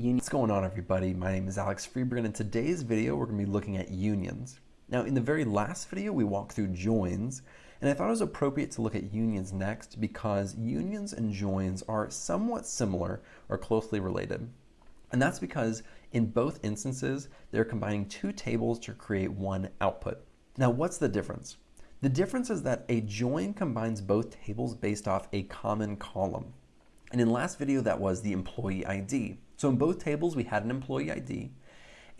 What's going on everybody? My name is Alex Freberg and in today's video we're going to be looking at unions. Now in the very last video we walked through joins and I thought it was appropriate to look at unions next because unions and joins are somewhat similar or closely related. And that's because in both instances they're combining two tables to create one output. Now what's the difference? The difference is that a join combines both tables based off a common column. And in last video, that was the employee ID. So in both tables, we had an employee ID.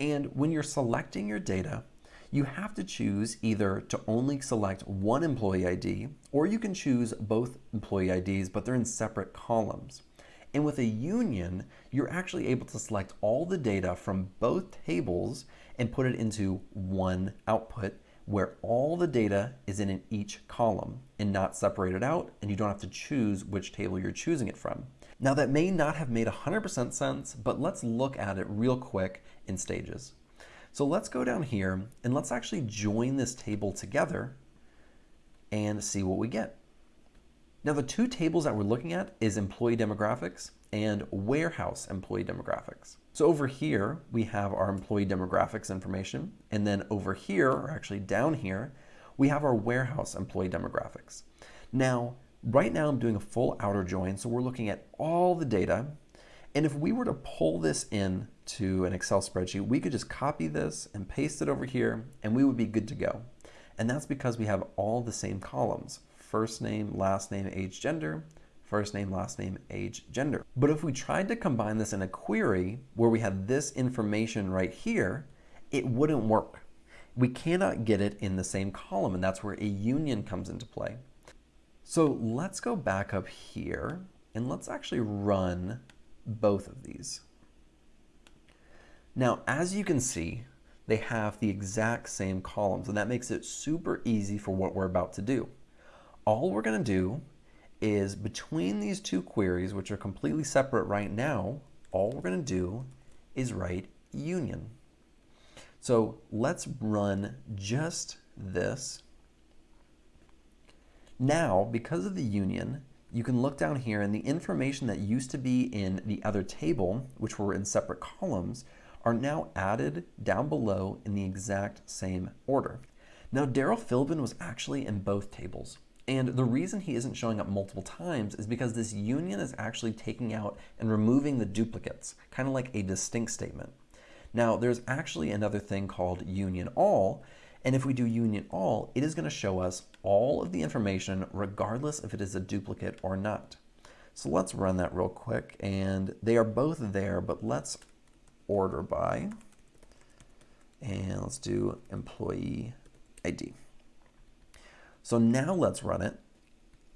And when you're selecting your data, you have to choose either to only select one employee ID, or you can choose both employee IDs, but they're in separate columns. And with a union, you're actually able to select all the data from both tables and put it into one output where all the data is in each column and not separated out, and you don't have to choose which table you're choosing it from. Now that may not have made 100% sense, but let's look at it real quick in stages. So let's go down here and let's actually join this table together and see what we get. Now the two tables that we're looking at is employee demographics and warehouse employee demographics. So over here, we have our employee demographics information. And then over here, or actually down here, we have our warehouse employee demographics. Now, right now I'm doing a full outer join. So we're looking at all the data. And if we were to pull this in to an Excel spreadsheet, we could just copy this and paste it over here and we would be good to go. And that's because we have all the same columns, first name, last name, age, gender, first name, last name, age, gender. But if we tried to combine this in a query where we had this information right here, it wouldn't work. We cannot get it in the same column, and that's where a union comes into play. So let's go back up here, and let's actually run both of these. Now, as you can see, they have the exact same columns, and that makes it super easy for what we're about to do. All we're gonna do is between these two queries, which are completely separate right now, all we're going to do is write union. So let's run just this. Now, because of the union, you can look down here and the information that used to be in the other table, which were in separate columns, are now added down below in the exact same order. Now, Daryl Philbin was actually in both tables. And the reason he isn't showing up multiple times is because this union is actually taking out and removing the duplicates, kind of like a distinct statement. Now, there's actually another thing called union all, and if we do union all, it is going to show us all of the information regardless if it is a duplicate or not. So let's run that real quick, and they are both there, but let's order by, and let's do employee ID. So now let's run it.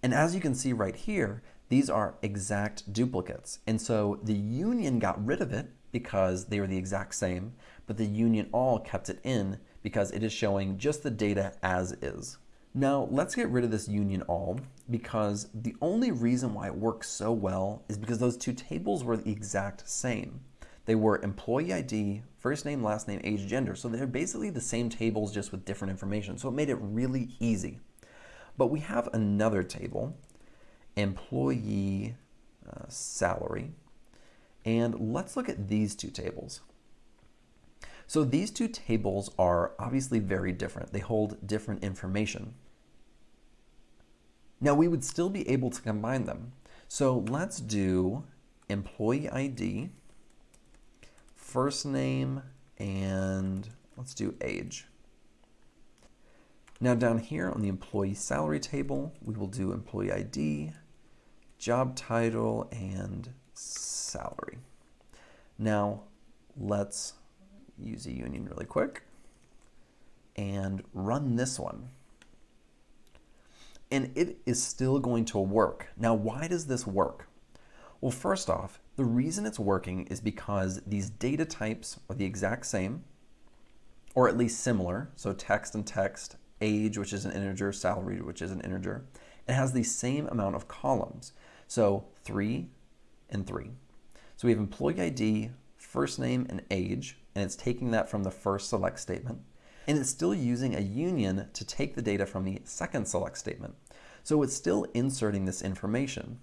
And as you can see right here, these are exact duplicates. And so the union got rid of it because they were the exact same, but the union all kept it in because it is showing just the data as is. Now let's get rid of this union all because the only reason why it works so well is because those two tables were the exact same. They were employee ID, first name, last name, age, gender. So they're basically the same tables just with different information. So it made it really easy. But we have another table, employee uh, salary. And let's look at these two tables. So these two tables are obviously very different. They hold different information. Now we would still be able to combine them. So let's do employee ID, first name, and let's do age. Now down here on the employee salary table, we will do employee ID, job title, and salary. Now let's use a union really quick and run this one. And it is still going to work. Now, why does this work? Well, first off, the reason it's working is because these data types are the exact same, or at least similar. So text and text, age, which is an integer, salary, which is an integer. It has the same amount of columns. So three and three. So we have employee ID, first name, and age, and it's taking that from the first select statement. And it's still using a union to take the data from the second select statement. So it's still inserting this information.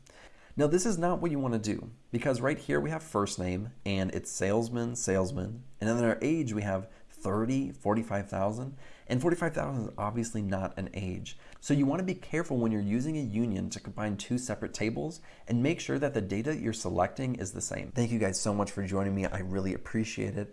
Now this is not what you want to do because right here we have first name and it's salesman, salesman, and then our age we have 30, 45,000, and 45,000 is obviously not an age. So you want to be careful when you're using a union to combine two separate tables and make sure that the data you're selecting is the same. Thank you guys so much for joining me. I really appreciate it.